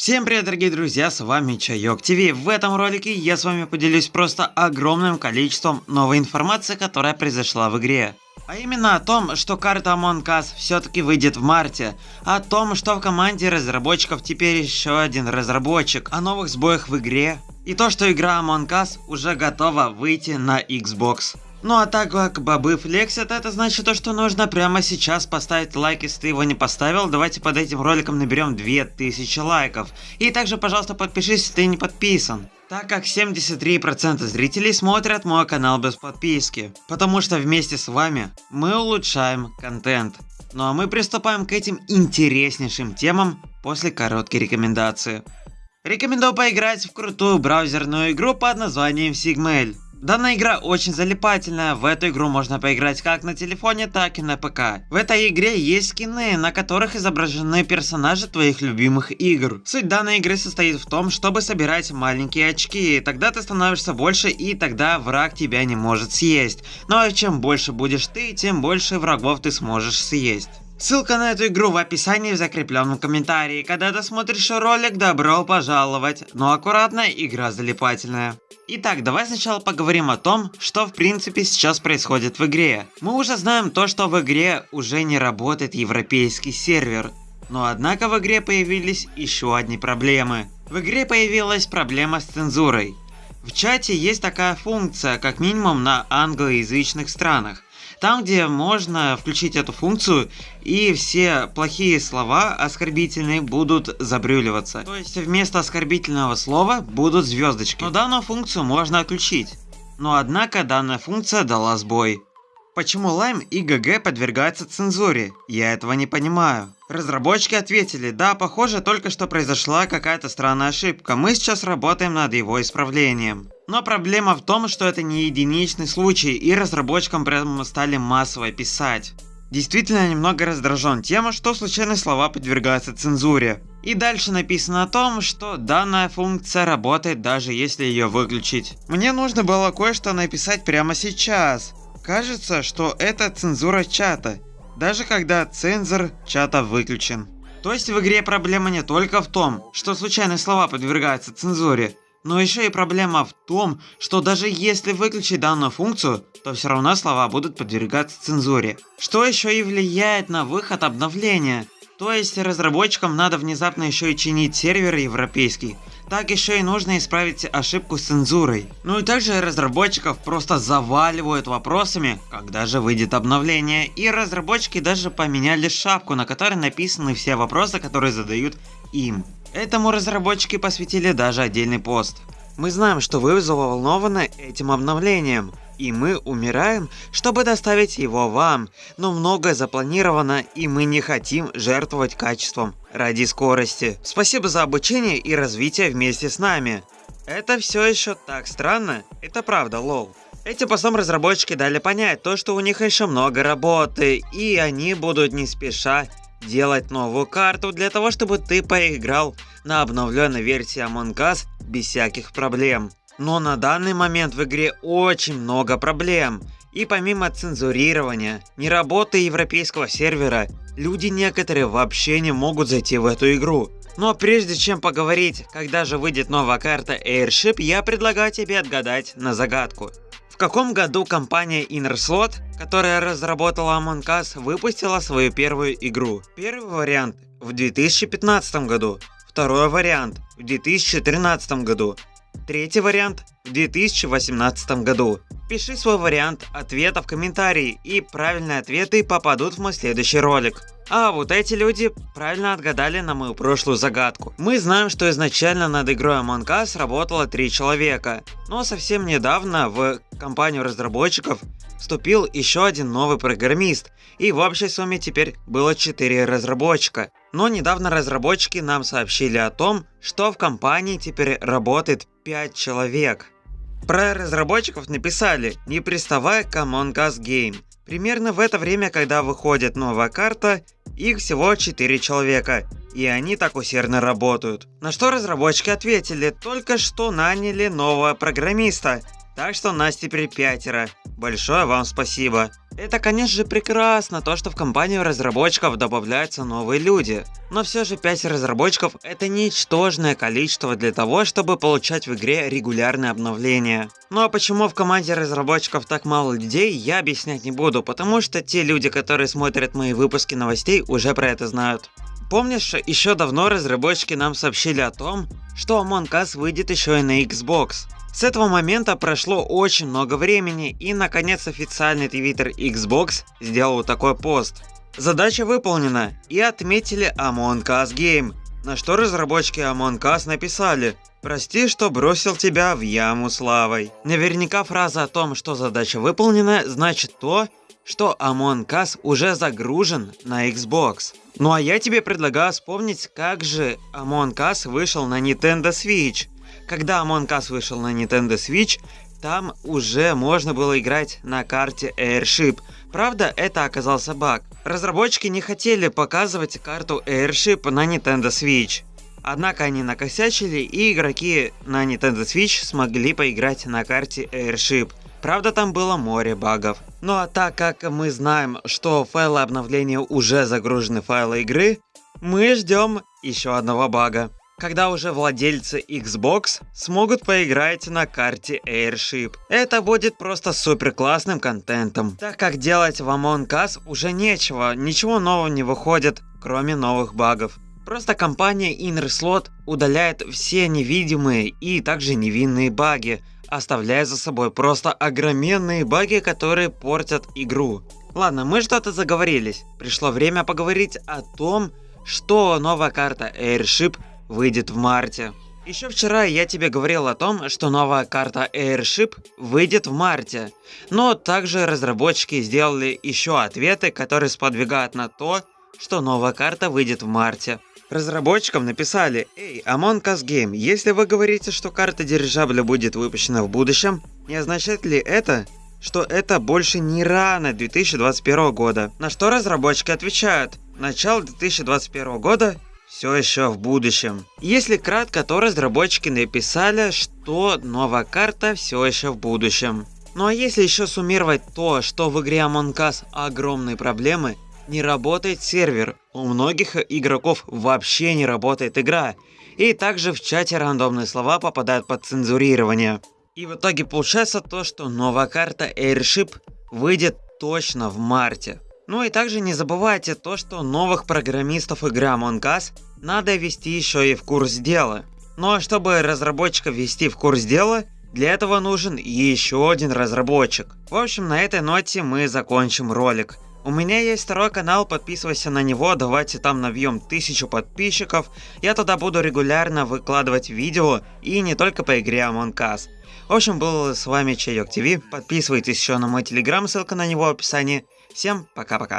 Всем привет, дорогие друзья, с вами Чайок ТВ. В этом ролике я с вами поделюсь просто огромным количеством новой информации, которая произошла в игре. А именно о том, что карта Among Us все-таки выйдет в марте, о том, что в команде разработчиков теперь еще один разработчик, о новых сбоях в игре, и то, что игра Among Us уже готова выйти на Xbox. Ну а так как бобы флексят, это значит то, что нужно прямо сейчас поставить лайк, если ты его не поставил. Давайте под этим роликом наберем 2000 лайков. И также, пожалуйста, подпишись, если ты не подписан. Так как 73% зрителей смотрят мой канал без подписки. Потому что вместе с вами мы улучшаем контент. Ну а мы приступаем к этим интереснейшим темам после короткой рекомендации. Рекомендую поиграть в крутую браузерную игру под названием Sigmail. Данная игра очень залипательная, в эту игру можно поиграть как на телефоне, так и на ПК. В этой игре есть скины, на которых изображены персонажи твоих любимых игр. Суть данной игры состоит в том, чтобы собирать маленькие очки, тогда ты становишься больше и тогда враг тебя не может съесть. Ну а чем больше будешь ты, тем больше врагов ты сможешь съесть. Ссылка на эту игру в описании в закрепленном комментарии. Когда ты смотришь ролик, добро пожаловать. Но аккуратно, игра залипательная. Итак, давай сначала поговорим о том, что в принципе сейчас происходит в игре. Мы уже знаем то, что в игре уже не работает европейский сервер. Но однако в игре появились еще одни проблемы. В игре появилась проблема с цензурой. В чате есть такая функция, как минимум на англоязычных странах. Там, где можно включить эту функцию, и все плохие слова оскорбительные будут забрюливаться. То есть вместо оскорбительного слова будут звездочки. Но данную функцию можно отключить. Но однако данная функция дала сбой. Почему Lime и GG подвергаются цензуре? Я этого не понимаю. Разработчики ответили, да, похоже, только что произошла какая-то странная ошибка, мы сейчас работаем над его исправлением. Но проблема в том, что это не единичный случай, и разработчикам прямо стали массово писать. Действительно немного раздражен тем, что случайные слова подвергаются цензуре. И дальше написано о том, что данная функция работает даже если ее выключить. Мне нужно было кое-что написать прямо сейчас. Кажется, что это цензура чата, даже когда цензор чата выключен. То есть в игре проблема не только в том, что случайные слова подвергаются цензуре, но еще и проблема в том, что даже если выключить данную функцию, то все равно слова будут подвергаться цензуре. Что еще и влияет на выход обновления. То есть разработчикам надо внезапно еще и чинить сервер европейский, так еще и нужно исправить ошибку с цензурой. Ну и также разработчиков просто заваливают вопросами, когда же выйдет обновление. И разработчики даже поменяли шапку, на которой написаны все вопросы, которые задают им. Этому разработчики посвятили даже отдельный пост. Мы знаем, что вы заволнованы этим обновлением и мы умираем, чтобы доставить его вам, но многое запланировано и мы не хотим жертвовать качеством ради скорости. Спасибо за обучение и развитие вместе с нами. Это все еще так странно, это правда, лол. Этим постом разработчики дали понять то, что у них еще много работы, и они будут не спеша делать новую карту для того, чтобы ты поиграл на обновленной версии Among Us без всяких проблем. Но на данный момент в игре очень много проблем. И помимо цензурирования, неработы европейского сервера, люди некоторые вообще не могут зайти в эту игру. Но прежде чем поговорить, когда же выйдет новая карта Airship, я предлагаю тебе отгадать на загадку. В каком году компания InnerSlot, которая разработала Among Us, выпустила свою первую игру? Первый вариант в 2015 году, второй вариант в 2013 году, Третий вариант в 2018 году. Пиши свой вариант ответа в комментарии, и правильные ответы попадут в мой следующий ролик. А вот эти люди правильно отгадали на мою прошлую загадку. Мы знаем, что изначально над игрой Among Us работало три человека, но совсем недавно в компанию разработчиков вступил еще один новый программист, и в общей сумме теперь было 4 разработчика. Но недавно разработчики нам сообщили о том, что в компании теперь работает 5 человек. Про разработчиков написали «Не приставай к Among Us Game». Примерно в это время, когда выходит новая карта, их всего 4 человека, и они так усердно работают. На что разработчики ответили, только что наняли нового программиста, Так что нас теперь пятеро. Большое вам спасибо. Это, конечно же, прекрасно, то, что в компанию разработчиков добавляются новые люди. Но все же 5 разработчиков это ничтожное количество для того, чтобы получать в игре регулярные обновления. Ну а почему в команде разработчиков так мало людей, я объяснять не буду, потому что те люди, которые смотрят мои выпуски новостей, уже про это знают. Помнишь, еще давно разработчики нам сообщили о том, что Among Us выйдет еще и на Xbox. С этого момента прошло очень много времени, и наконец официальный твиттер Xbox сделал такой пост. Задача выполнена, и отметили Among Us Game, на что разработчики Among Us написали «Прости, что бросил тебя в яму славой». Наверняка фраза о том, что задача выполнена, значит то, что Among Us уже загружен на Xbox. Ну а я тебе предлагаю вспомнить, как же Among Us вышел на Nintendo Switch – когда Among Us вышел на Nintendo Switch, там уже можно было играть на карте Airship. Правда, это оказался баг. Разработчики не хотели показывать карту Airship на Nintendo Switch. Однако они накосячили, и игроки на Nintendo Switch смогли поиграть на карте Airship. Правда, там было море багов. Ну а так как мы знаем, что файлы обновления уже загружены в файлы игры, мы ждем еще одного бага когда уже владельцы Xbox смогут поиграть на карте Airship. Это будет просто супер классным контентом, так как делать в Among Us уже нечего, ничего нового не выходит, кроме новых багов. Просто компания InnerSlot удаляет все невидимые и также невинные баги, оставляя за собой просто огроменные баги, которые портят игру. Ладно, мы что-то заговорились. Пришло время поговорить о том, что новая карта Airship выйдет в марте. Еще вчера я тебе говорил о том, что новая карта Airship выйдет в марте, но также разработчики сделали еще ответы, которые сподвигают на то, что новая карта выйдет в марте. Разработчикам написали, «Эй, Among Us Game, если вы говорите, что карта дирижабля будет выпущена в будущем, не означает ли это, что это больше не рано 2021 года?» На что разработчики отвечают, начало 2021 года все еще в будущем. Если кратко, то разработчики написали, что новая карта все еще в будущем. Ну а если еще суммировать то, что в игре Among Us огромные проблемы, не работает сервер, у многих игроков вообще не работает игра, и также в чате рандомные слова попадают под цензурирование. И в итоге получается то, что новая карта Airship выйдет точно в марте. Ну и также не забывайте то, что новых программистов игры Among Us надо ввести еще и в курс дела. Ну а чтобы разработчика ввести в курс дела, для этого нужен еще один разработчик. В общем, на этой ноте мы закончим ролик. У меня есть второй канал, подписывайся на него, давайте там набьем тысячу подписчиков. Я туда буду регулярно выкладывать видео и не только по игре Among Us. В общем, был с вами Чайок ТВ, подписывайтесь еще на мой телеграм, ссылка на него в описании. Всем пока-пока.